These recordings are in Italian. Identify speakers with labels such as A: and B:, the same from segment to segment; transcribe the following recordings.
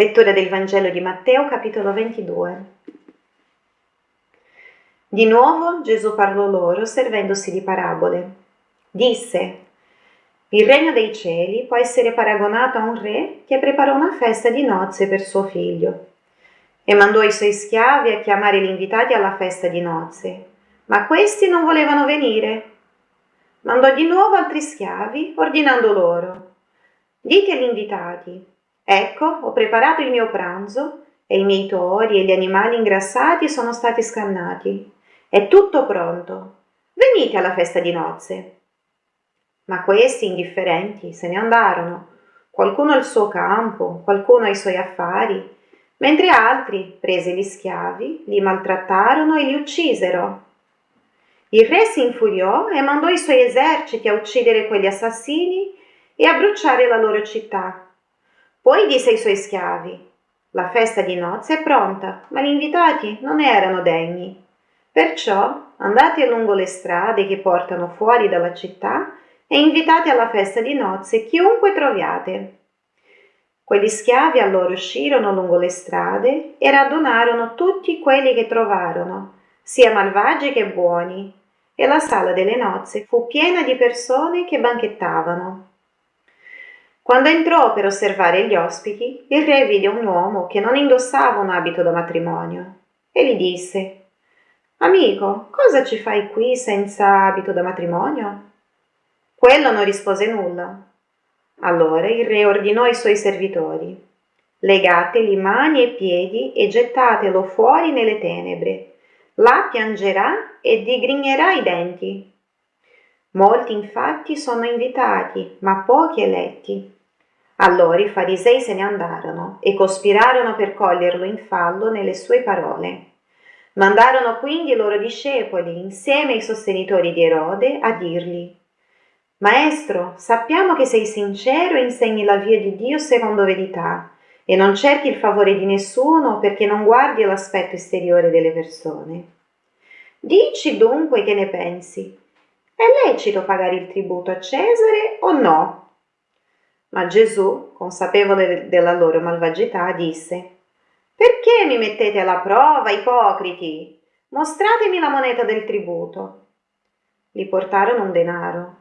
A: Lettura del Vangelo di Matteo, capitolo 22. Di nuovo Gesù parlò loro servendosi di parabole. Disse, il regno dei cieli può essere paragonato a un re che preparò una festa di nozze per suo figlio e mandò i suoi schiavi a chiamare gli invitati alla festa di nozze, ma questi non volevano venire. Mandò di nuovo altri schiavi, ordinando loro, dite agli invitati, Ecco, ho preparato il mio pranzo e i miei tori e gli animali ingrassati sono stati scannati. È tutto pronto. Venite alla festa di nozze. Ma questi indifferenti se ne andarono, qualcuno al suo campo, qualcuno ai suoi affari, mentre altri, presi gli schiavi, li maltrattarono e li uccisero. Il re si infuriò e mandò i suoi eserciti a uccidere quegli assassini e a bruciare la loro città. Poi disse ai suoi schiavi, la festa di nozze è pronta, ma gli invitati non erano degni. Perciò andate lungo le strade che portano fuori dalla città e invitate alla festa di nozze chiunque troviate. Quegli schiavi allora uscirono lungo le strade e radunarono tutti quelli che trovarono, sia malvagi che buoni, e la sala delle nozze fu piena di persone che banchettavano. Quando entrò per osservare gli ospiti, il re vide un uomo che non indossava un abito da matrimonio e gli disse Amico, cosa ci fai qui senza abito da matrimonio? Quello non rispose nulla. Allora il re ordinò ai suoi servitori Legateli mani e piedi e gettatelo fuori nelle tenebre. Là piangerà e digrignerà i denti. Molti infatti sono invitati, ma pochi eletti. Allora i farisei se ne andarono e cospirarono per coglierlo in fallo nelle sue parole. Mandarono quindi i loro discepoli insieme ai sostenitori di Erode a dirgli Maestro, sappiamo che sei sincero e insegni la via di Dio secondo verità e non cerchi il favore di nessuno perché non guardi l'aspetto esteriore delle persone. Dici dunque che ne pensi. È lecito pagare il tributo a Cesare o no? Ma Gesù, consapevole della loro malvagità, disse Perché mi mettete alla prova, ipocriti? Mostratemi la moneta del tributo. Gli portarono un denaro.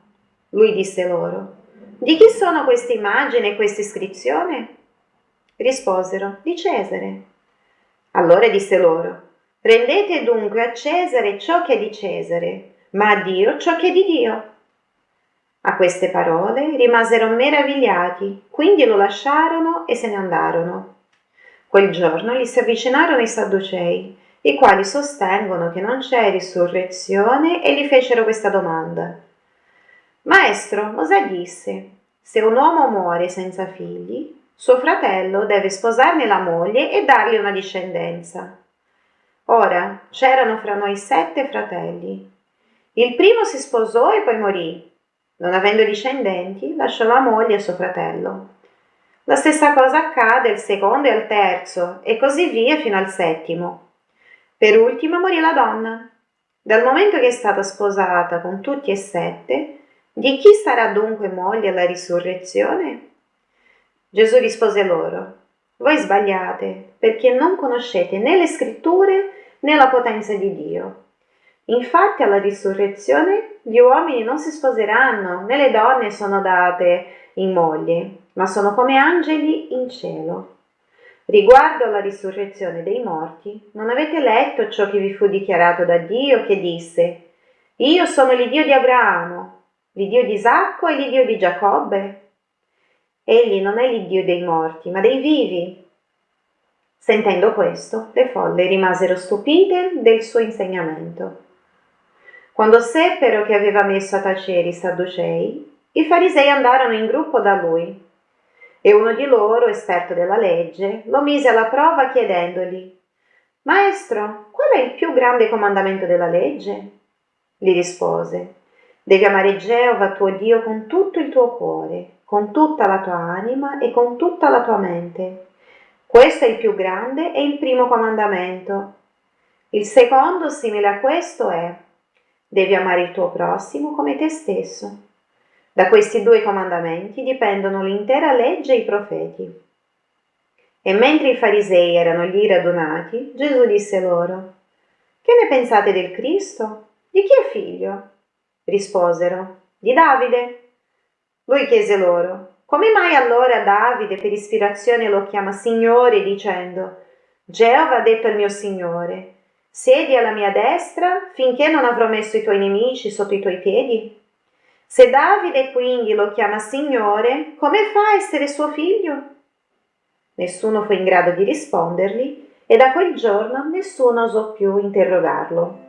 A: Lui disse loro Di chi sono queste immagini e questa iscrizione? Risposero Di Cesare. Allora disse loro Rendete dunque a Cesare ciò che è di Cesare, ma a Dio ciò che è di Dio. A queste parole rimasero meravigliati, quindi lo lasciarono e se ne andarono. Quel giorno gli si avvicinarono i Sadducei, i quali sostengono che non c'è risurrezione e gli fecero questa domanda. Maestro, Mosè disse, se un uomo muore senza figli, suo fratello deve sposarne la moglie e dargli una discendenza. Ora, c'erano fra noi sette fratelli. Il primo si sposò e poi morì, non avendo discendenti, lasciò la moglie e suo fratello. La stessa cosa accade al secondo e al terzo, e così via fino al settimo. Per ultimo morì la donna. Dal momento che è stata sposata con tutti e sette, di chi sarà dunque moglie alla risurrezione? Gesù rispose loro, voi sbagliate, perché non conoscete né le scritture né la potenza di Dio. Infatti alla risurrezione gli uomini non si sposeranno, né le donne sono date in moglie, ma sono come angeli in cielo. Riguardo alla risurrezione dei morti, non avete letto ciò che vi fu dichiarato da Dio che disse, Io sono l'Iddio di Abramo, l'Iddio di Isacco e l'Iddio di Giacobbe? Egli non è l'Iddio dei morti, ma dei vivi. Sentendo questo, le folle rimasero stupite del suo insegnamento. Quando seppero che aveva messo a tacere i sadducei, i farisei andarono in gruppo da lui. E uno di loro, esperto della legge, lo mise alla prova chiedendogli Maestro, qual è il più grande comandamento della legge? Gli rispose Devi amare Geova tuo Dio con tutto il tuo cuore, con tutta la tua anima e con tutta la tua mente. Questo è il più grande e il primo comandamento. Il secondo, simile a questo, è Devi amare il tuo prossimo come te stesso. Da questi due comandamenti dipendono l'intera legge e i profeti. E mentre i farisei erano lì radunati, Gesù disse loro, Che ne pensate del Cristo? Di chi è figlio? Risposero, di Davide. Lui chiese loro, come mai allora Davide per ispirazione lo chiama Signore dicendo, Geova ha detto al mio Signore, siedi alla mia destra finché non avrò messo i tuoi nemici sotto i tuoi piedi? Se Davide quindi lo chiama Signore, come fa a essere suo figlio? Nessuno fu in grado di rispondergli e da quel giorno nessuno osò più interrogarlo.